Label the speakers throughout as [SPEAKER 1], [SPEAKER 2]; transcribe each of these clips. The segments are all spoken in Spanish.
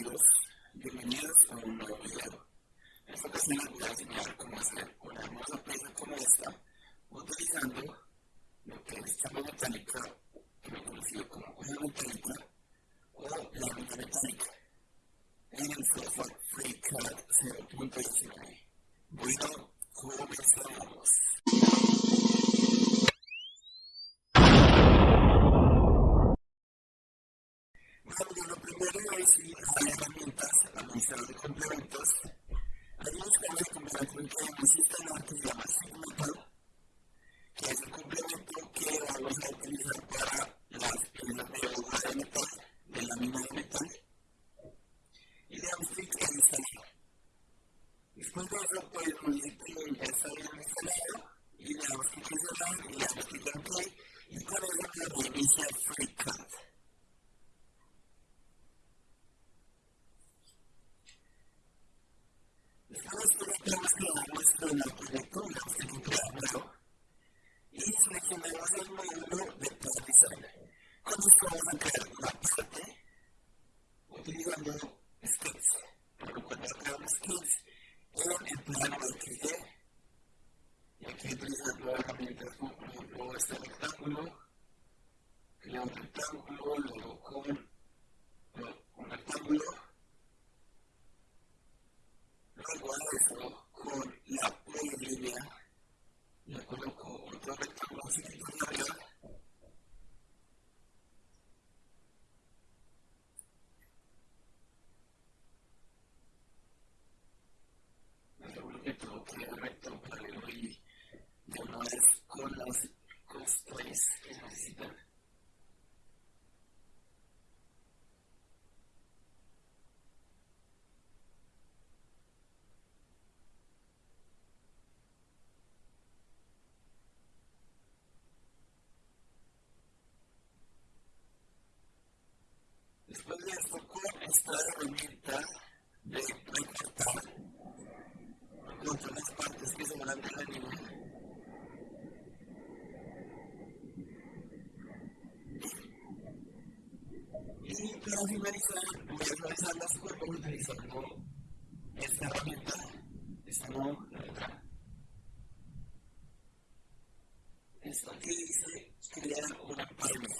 [SPEAKER 1] bienvenidos, bienvenidos a un nuevo video. En esta ocasión les voy a enseñar cómo hacer una hermosa presa como esta utilizando lo que es chamba metálica, que conocido como hoja metálica o la ruta metálica en el software FreeCAD 0.19. Bueno, como mencionaba, zona de y de partición. Construamos acá una parte utilizando skins, pero cuando creamos skins en el y aquí utilizando como por este rectángulo, creamos un rectángulo, luego con que provoca el reto para el rey de unas con las cosplays que necesitan. Después les tocó esta herramienta de así Marisa, voy a realizar las cuerpos utilizando esta herramienta, esta no, la. Esto aquí dice, crear una palma.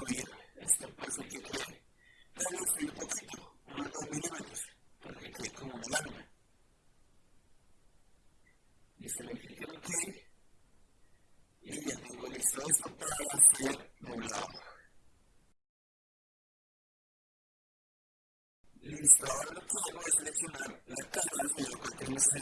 [SPEAKER 1] aquí voy a seleccionar la cara del video que tenemos en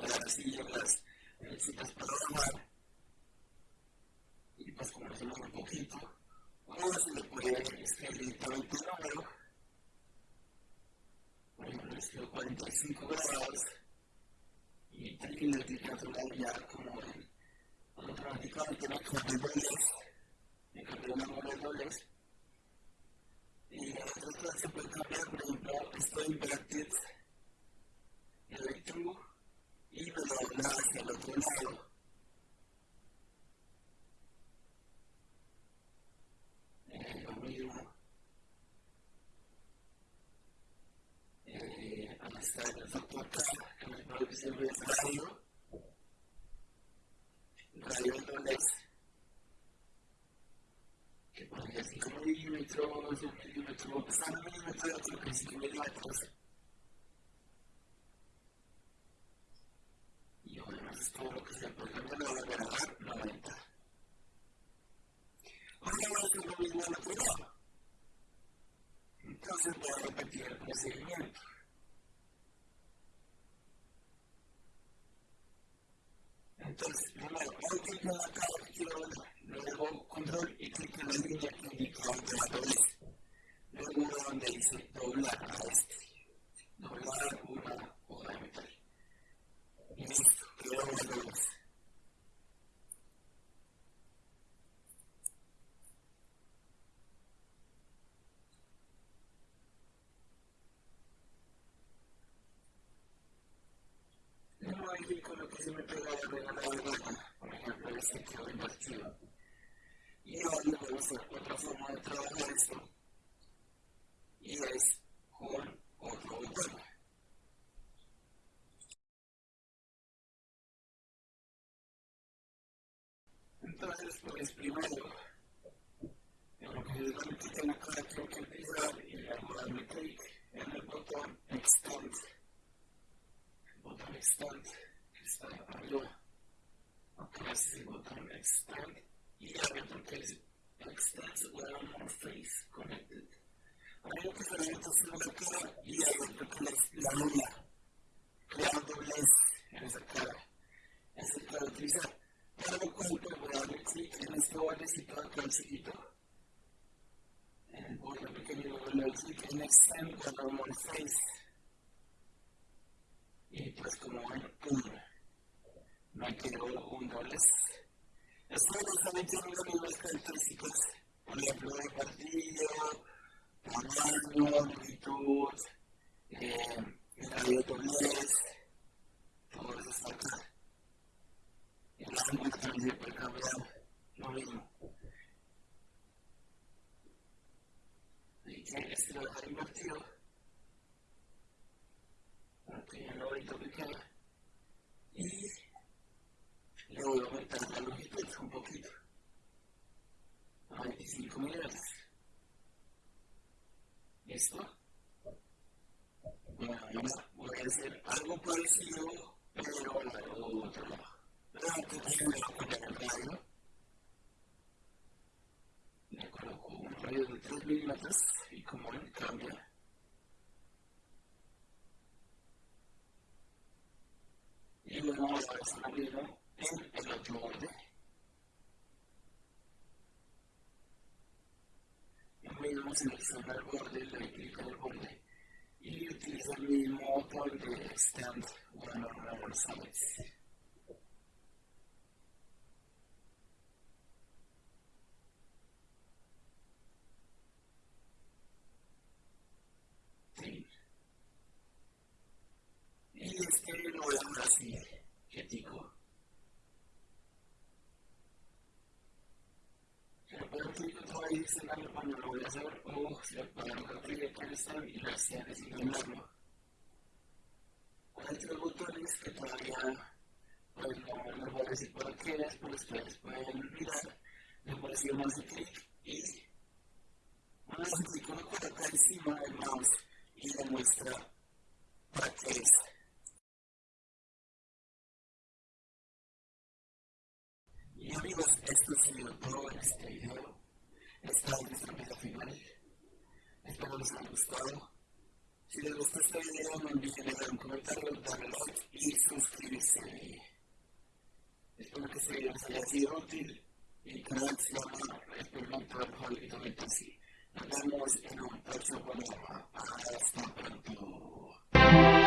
[SPEAKER 1] dar así en las citas para bajar, y pues como se un poquito, o se le puede escribir directamente el número, por ejemplo, escribo 45 grados, y también le natural ya como automáticamente me cambié dobles, me cambié una número de dobles, y en otras cosas se puede cambiar, por ejemplo, estoy inverted, el true, y me hacia el otro lado. Eh, lo el el radio, que podría 5 milímetros, un milímetro, pasar un milímetro de otro que 5 milímetros. Y además es todo lo que se puede cambiar de la grabar 90. Ahora vamos a hacer lo mismo al otro lado. Entonces voy a repetir el procedimiento. Entonces, primero, hago clic en la cara ver, luego control y clic en la línea que indica donde la doblez. Luego donde dice doblar a este. Doblar una hoja de metal. Y listo, quedó una doblez. con lo que se me pega de la gana, por ejemplo, el sentido invertido. Y ahora otra forma de trabajar esto, y es con otro botón. Entonces, pues primero, en lo que la etiqueta acá, tengo que empezar y luego darle clic en el botón Extend. El botón Extend está arriba. Acá es el botón Extend y hay otro que es Extend One More Face Connected. Un que se entonces otro que es la luna. Crear en esa cara. Es el que utilizar. Para lo cual voy a darle clic en este chiquito. En el pequeño en Extend One More Face. Y pues como ven, pum me quedó un doblez. Esto también tiene las mismas características, por ejemplo, de partido, tamaño, longitud, eh, radio doblez, todo eso está acá. El ángulo también se puede cambiar, lo mismo. Así que este lo dejar invertido, para que ya no ahorita me queda. Y le voy a aumentar la longitud un poquito a 25 milímetros. ¿Listo? Bueno, ahora voy a hacer algo parecido, pero al otro lado. A. Le coloco un radio de 3 milímetros y como ven cambia. Y luego vamos a lo mismo en el otro borde. Mismo selecciona el borde, le clic en el borde y utilizo el mismo botón de Extend One or More Sides. Y este lo voy a dejar así, quietico. adicional cuando lo voy a hacer o si lo podemos abrir con esto y lo hacía designarlo. Hay tres botones que todavía pues no les voy a decir por qué es, pero ustedes pueden mirar. Le voy a decir más de clic y vez clic uno coloca encima del mouse y le muestra para qué es. amigos, esto ha sido todo en este video. Esta es Espero les haya gustado. Si les gustó este video, no olviden dejar un comentario, darle like y suscribirse. Espero que este video les haya sido útil. Y canal se llama Experimento Alcohólico Mental. Nos vemos en un próximo programa. Hasta pronto.